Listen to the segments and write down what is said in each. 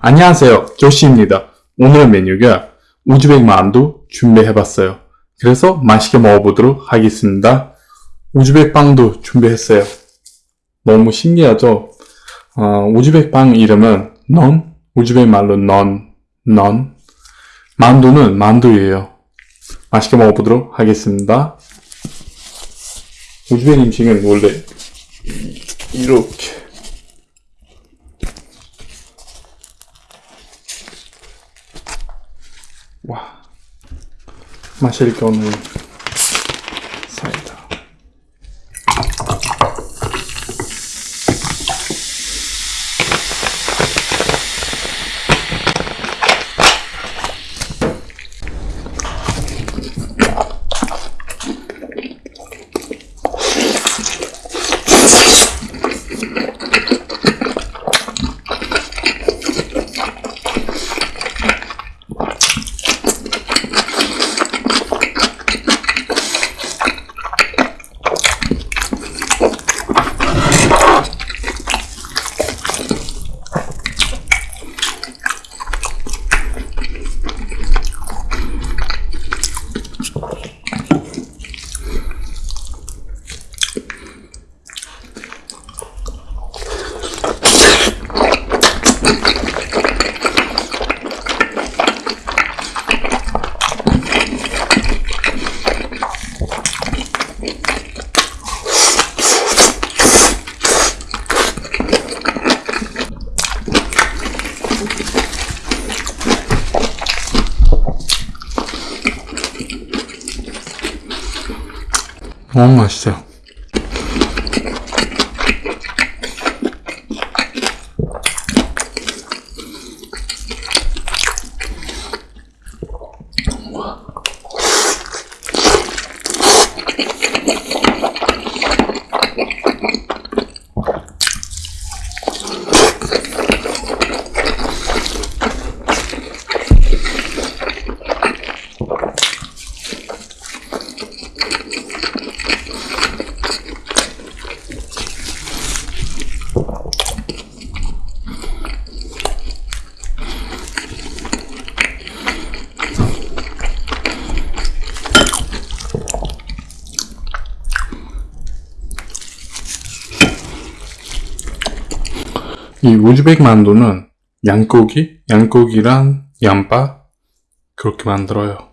안녕하세요. 조시입니다. 오늘의 메뉴가 우즈벡 만두 준비해봤어요. 그래서 맛있게 먹어보도록 하겠습니다. 우즈벡 빵도 준비했어요. 너무 신기하죠? 어, 우즈벡 빵 이름은 넌, 우즈벡 말로 넌, 넌. 만두는 만두예요. 맛있게 먹어보도록 하겠습니다. 우즈벡 음식은 원래 이렇게 Ma c'è Maşelik olmuyor. 너무 맛있어요 이 우즈벡 만두는 양고기, 양고기랑 양파 그렇게 만들어요.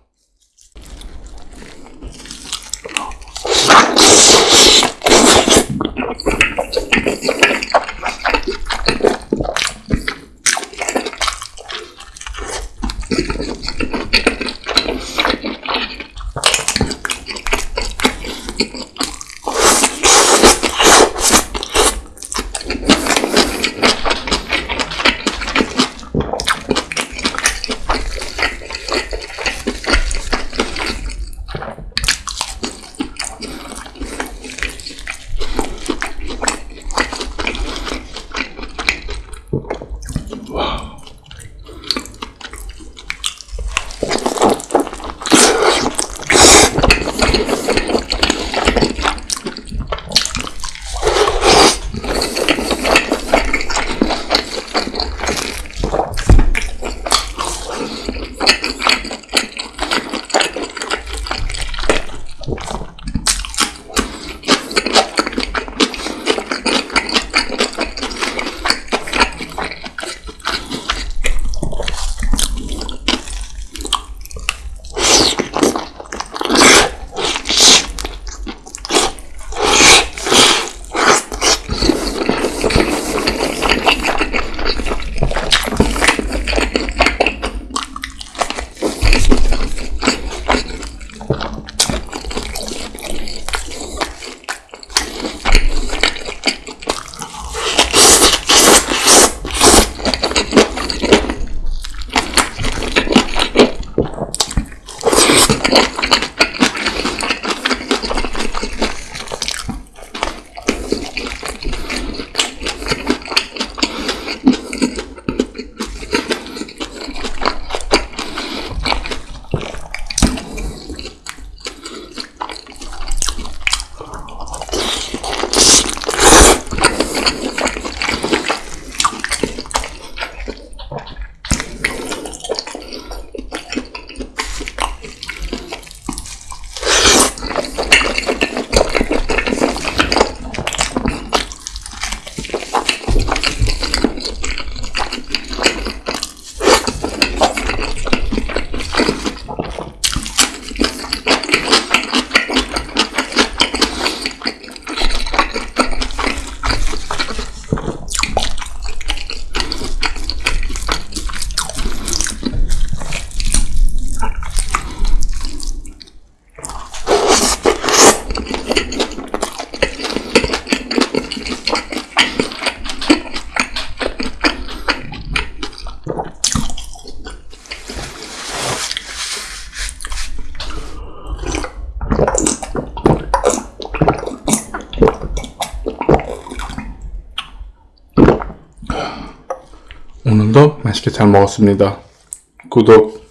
맛있게 잘 먹었습니다. 구독,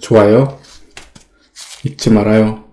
좋아요 잊지 말아요.